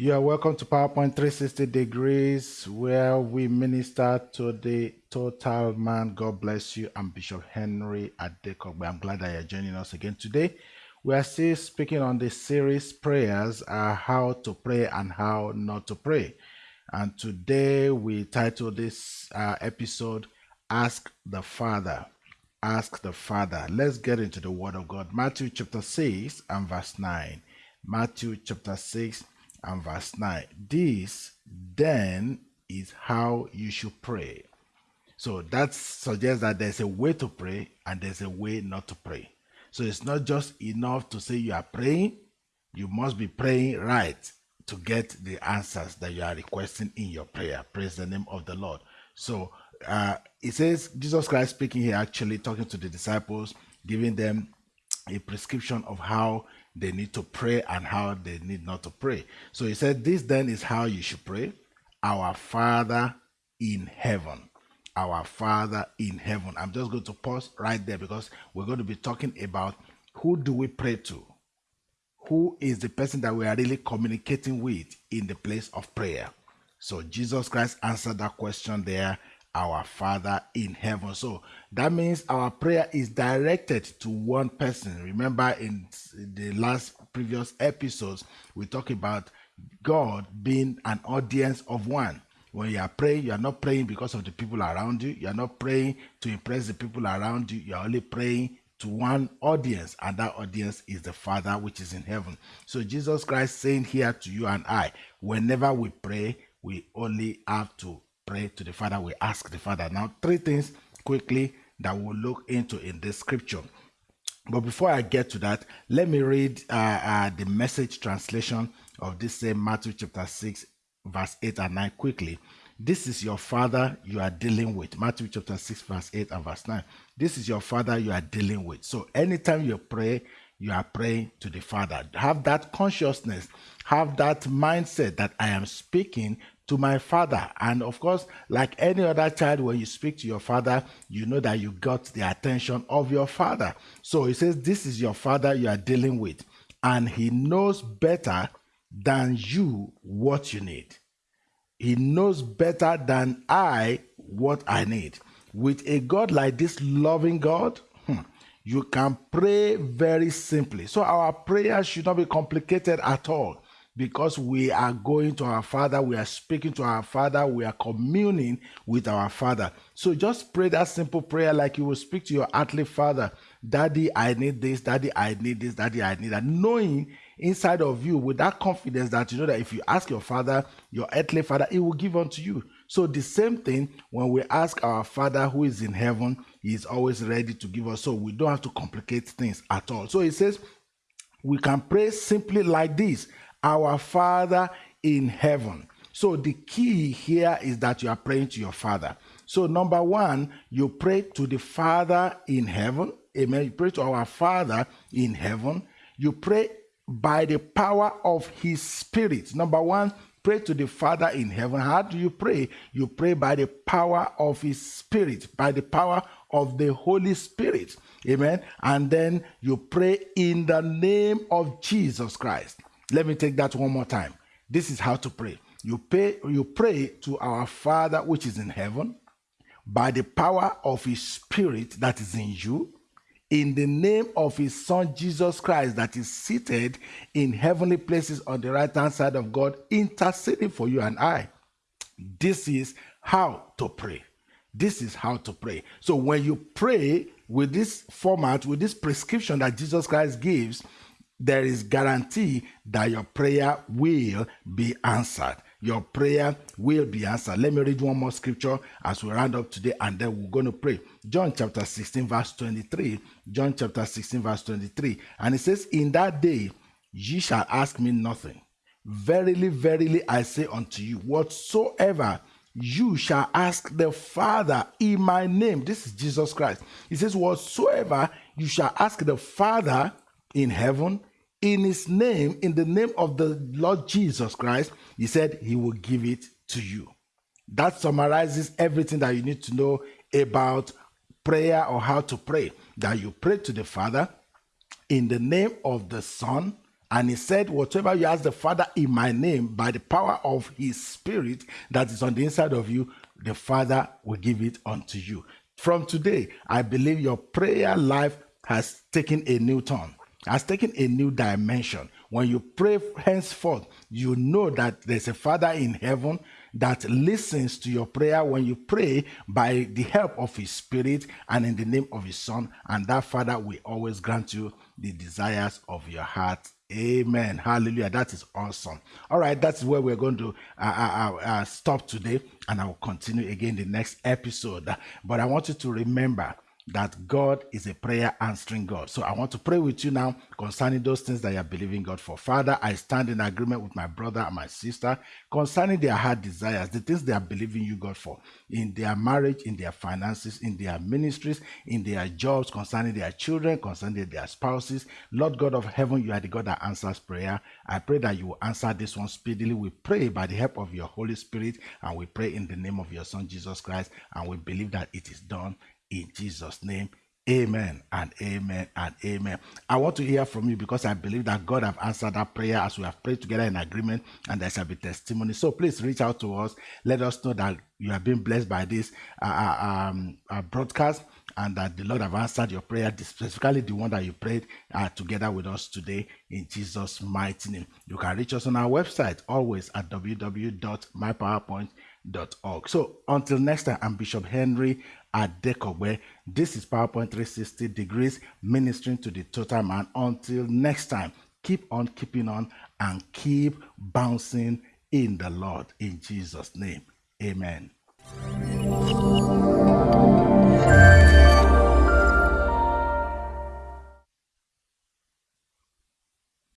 You are welcome to PowerPoint 360 Degrees, where we minister to the total man. God bless you. I'm Bishop Henry Adekogbe. I'm glad that you're joining us again today. We are still speaking on the series prayers, uh, how to pray and how not to pray. And today we title this uh, episode, Ask the Father. Ask the Father. Let's get into the Word of God. Matthew chapter 6 and verse 9. Matthew chapter 6 and verse 9. This then is how you should pray. So that suggests that there's a way to pray and there's a way not to pray. So it's not just enough to say you are praying, you must be praying right to get the answers that you are requesting in your prayer. Praise the name of the Lord. So uh, it says Jesus Christ speaking here, actually talking to the disciples, giving them a prescription of how they need to pray and how they need not to pray. So he said, This then is how you should pray Our Father in heaven. Our Father in heaven. I'm just going to pause right there because we're going to be talking about who do we pray to? Who is the person that we are really communicating with in the place of prayer? So Jesus Christ answered that question there our Father in heaven. So that means our prayer is directed to one person. Remember, in the last previous episodes, we talked about God being an audience of one. When you are praying, you are not praying because of the people around you. You are not praying to impress the people around you. You are only praying to one audience, and that audience is the Father which is in heaven. So Jesus Christ saying here to you and I, whenever we pray, we only have to pray to the Father, we ask the Father. Now, three things quickly that we'll look into in this scripture. But before I get to that, let me read uh, uh, the message translation of this same Matthew chapter 6, verse 8 and 9 quickly. This is your father you are dealing with. Matthew chapter 6, verse 8 and verse 9. This is your father you are dealing with. So anytime you pray, you are praying to the Father. Have that consciousness, have that mindset that I am speaking to my father. And of course, like any other child, when you speak to your father, you know that you got the attention of your father. So he says, This is your father you are dealing with, and he knows better than you what you need. He knows better than I what I need. With a God like this loving God, hmm, you can pray very simply. So our prayer should not be complicated at all because we are going to our Father, we are speaking to our Father, we are communing with our Father. So just pray that simple prayer like you will speak to your earthly Father Daddy, I need this, Daddy, I need this, Daddy, I need that. Knowing inside of you with that confidence that you know that if you ask your Father, your earthly Father, He will give unto you. So the same thing when we ask our Father who is in heaven, He is always ready to give us. So we don't have to complicate things at all. So He says, we can pray simply like this our Father in heaven. So the key here is that you are praying to your Father. So, number one, you pray to the Father in heaven. Amen. You pray to our Father in heaven. You pray by the power of His Spirit. Number one, pray to the Father in heaven. How do you pray? You pray by the power of His Spirit, by the power of the Holy Spirit. Amen. And then you pray in the name of Jesus Christ. Let me take that one more time. This is how to pray. You pray, you pray to our Father which is in heaven by the power of his spirit that is in you in the name of his son Jesus Christ that is seated in heavenly places on the right hand side of God interceding for you and I. This is how to pray. This is how to pray. So when you pray with this format, with this prescription that Jesus Christ gives, there is guarantee that your prayer will be answered. Your prayer will be answered. Let me read one more scripture as we round up today, and then we're going to pray. John chapter 16, verse 23. John chapter 16, verse 23. And it says, In that day ye shall ask me nothing. Verily, verily, I say unto you, whatsoever you shall ask the Father in my name. This is Jesus Christ. He says, Whatsoever you shall ask the Father in heaven, in his name, in the name of the Lord Jesus Christ, he said he will give it to you. That summarizes everything that you need to know about prayer or how to pray. That you pray to the Father in the name of the Son And he said, Whatever you ask the Father in my name, by the power of his spirit that is on the inside of you, the Father will give it unto you. From today, I believe your prayer life has taken a new turn, has taken a new dimension. When you pray henceforth, you know that there's a Father in heaven that listens to your prayer when you pray by the help of His Spirit and in the name of His Son. And that Father will always grant you the desires of your heart. Amen. Hallelujah. That is awesome. All right, that's where we're going to uh, uh, uh, uh stop today, and I will continue again the next episode. But I want you to remember that God is a prayer answering God. So I want to pray with you now concerning those things that you are believing God for. Father, I stand in agreement with my brother and my sister concerning their heart desires, the things they are believing you, God, for in their marriage, in their finances, in their ministries, in their jobs, concerning their children, concerning their spouses. Lord God of heaven, you are the God that answers prayer. I pray that you will answer this one speedily. We pray by the help of your Holy Spirit, and we pray in the name of your Son, Jesus Christ, and we believe that it is done in Jesus' name. Amen and amen and amen. I want to hear from you because I believe that God have answered that prayer as we have prayed together in agreement and there shall be testimony. So please reach out to us. Let us know that you have been blessed by this uh, uh um, uh, broadcast and that the Lord have answered your prayer, specifically the one that you prayed uh, together with us today in Jesus' mighty name. You can reach us on our website always at so until next time, I'm Bishop Henry Adekogbe. This is PowerPoint 360 degrees ministering to the total man. Until next time, keep on keeping on and keep bouncing in the Lord in Jesus' name. Amen.